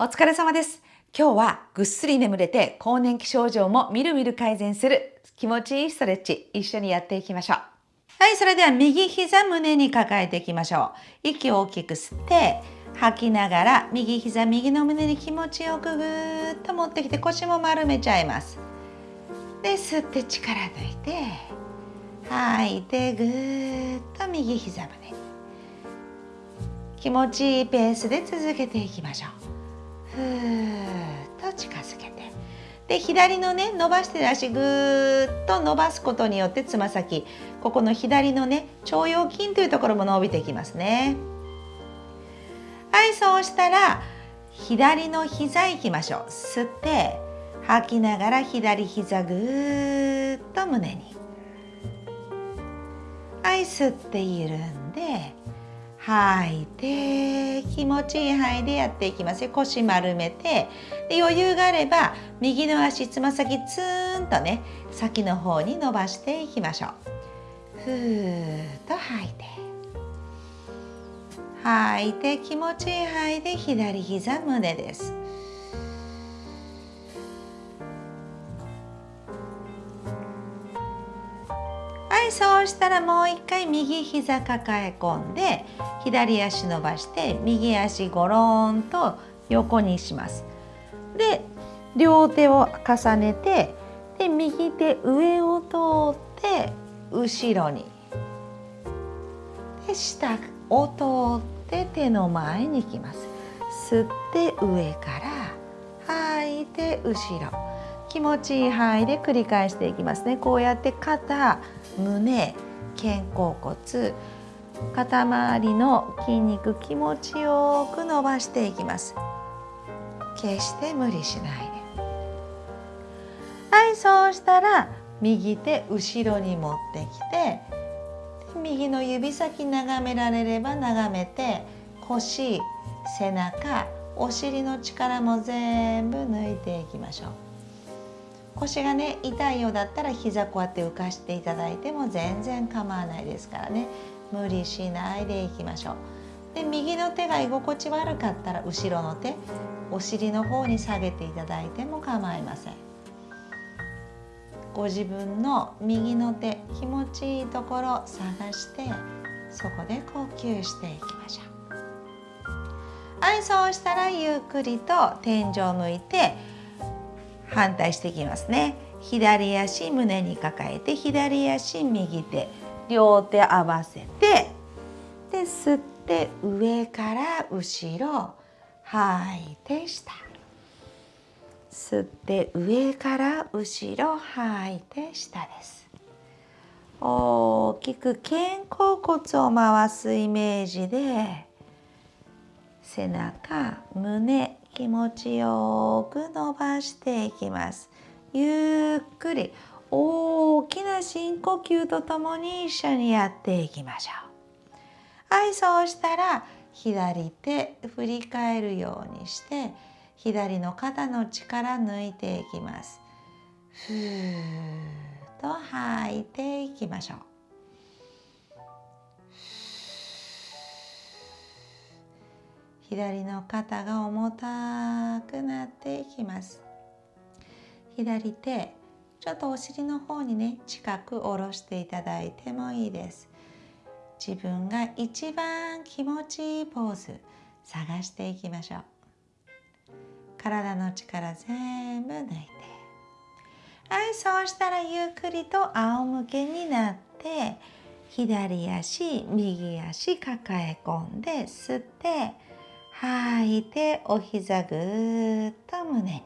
お疲れ様です。今日はぐっすり眠れて更年期症状もみるみる改善する気持ちいいストレッチ一緒にやっていきましょう。はい、それでは右膝胸に抱えていきましょう。息を大きく吸って吐きながら右膝右の胸に気持ちよくぐーっと持ってきて腰も丸めちゃいます。で、吸って力抜いて吐いてぐーっと右膝胸気持ちいいペースで続けていきましょう。ふーっと近づけて。で左のね伸ばしてる足ぐーっと伸ばすことによってつま先。ここの左のね腸腰筋というところも伸びていきますね。はいそうしたら左の膝いきましょう。吸って吐きながら左膝ぐーっと胸に。はい吸って緩んで吐いて気持ちいい範囲でやっていきます。よ腰丸めてで余裕があれば右の足つま先ツーンとね先の方に伸ばしていきましょう。ふーっと吐いて。吐いて気持ちいい範囲で左膝胸です。はいそうしたらもう一回右膝抱え込んで左足伸ばして右足ゴロンと横にします。で両手を重ねてで右手上を通って後ろに。で下を通って手の前に行きます。吸って上から吐いて後ろ。気持ちいい範囲で繰り返していきますね。こうやって肩胸肩甲骨肩周りの筋肉気持ちよく伸ばしていきます。決して無理しないで。はいそうしたら右手後ろに持ってきて右の指先眺められれば眺めて腰背中お尻の力も全部抜いていきましょう。腰がね痛いようだったら膝こうやって浮かしていただいても全然構わないですからね。無理しないでいきましょう。で右の手が居心地悪かったら後ろの手お尻の方に下げていただいても構いません。ご自分の右の手気持ちいいところ探してそこで呼吸していきましょう。はいそうしたらゆっくりと天井を向いて反対していきますね。左足胸に抱えて左足右手両手合わせてで吸って上から後ろ吐いて下。吸って上から後ろ吐いて下です。大きく肩甲骨を回すイメージで背中胸気持ちよく伸ばしていきます。ゆっくり大きな深呼吸とともに一緒にやっていきましょう。はいそうしたら左手振り返るようにして左の肩の力抜いていきます。ふーっと吐いていきましょう。左の肩が重たくなっていきます。左手ちょっとお尻の方にね近く下ろしていただいてもいいです。自分が一番気持ちいいポーズ探していきましょう。体の力全部抜いて。はいそうしたらゆっくりと仰向けになって左足右足抱え込んで吸って吐いてお膝ぐーっと胸に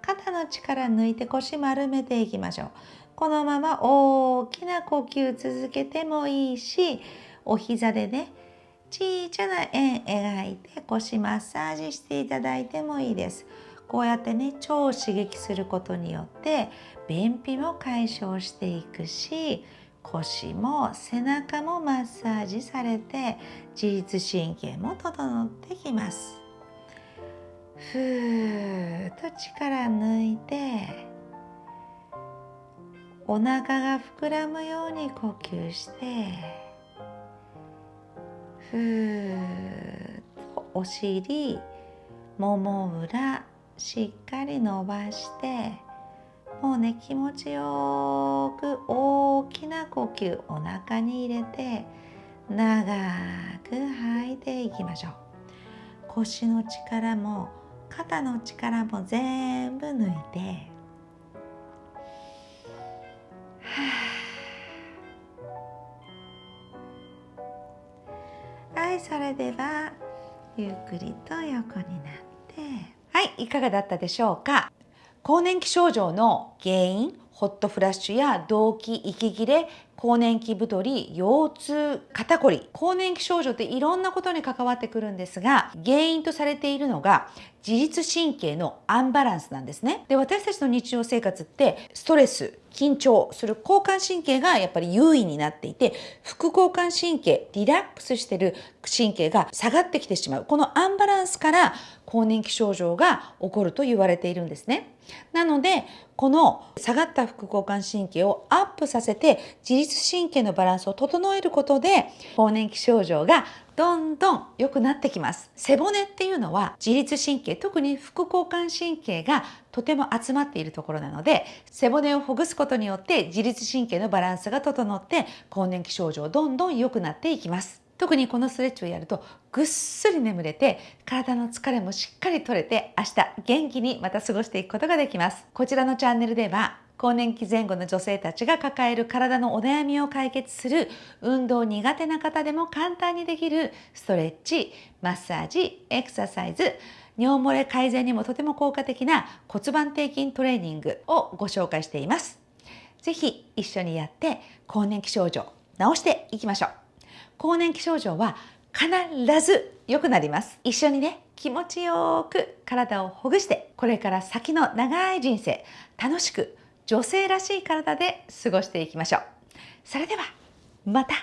肩の力抜いて腰丸めていきましょう。このまま大きな呼吸続けてもいいしお膝でね小さな円描いて腰マッサージしていただいてもいいです。こうやってね腸を刺激することによって便秘も解消していくし腰も背中もマッサージされて自律神経も整ってきます。ふーっと力抜いてお腹が膨らむように呼吸してふーっとお尻もも裏しっかり伸ばしてもうね気持ちよく大きな呼吸お腹に入れて長く吐いていきましょう。腰の力も肩の力も全部抜いて。はいそれではゆっくりと横になって。はいいかがだったでしょうか？更年期症状の原因ホットフラッシュや動悸息切れ更年期太り腰痛肩こり。更年期症状っていろんなことに関わってくるんですが原因とされているのが自律神経のアンバランスなんですね。で私たちの日常生活ってストレス緊張する交感神経がやっぱり優位になっていて副交感神経リラックスしてる神経が下がってきてしまう。このアンバランスから更年期症状が起こると言われているんですね。なのでこの下がった副交感神経をアップさせて自律神経のバランスを整えることで更年期症状がどんどん良くなってきます。背骨っていうのは自律神経特に副交感神経がとても集まっているところなので背骨をほぐすことによって自律神経のバランスが整って更年期症状どんどん良くなっていきます。特にこのストレッチをやるとぐっすり眠れて体の疲れもしっかり取れて明日元気にまた過ごしていくことができます。こちらのチャンネルでは更年期前後の女性たちが抱える体のお悩みを解決する運動苦手な方でも簡単にできるストレッチマッサージエクササイズ尿漏れ改善にもとても効果的な骨盤底筋トレーニングをご紹介しています。ぜひ一緒にやって更年期症状治していきましょう。更年期症状は必ず良くなります。一緒にね、気持ちよく体をほぐしてこれから先の長い人生楽しく女性らしい体で過ごしていきましょう。それではまた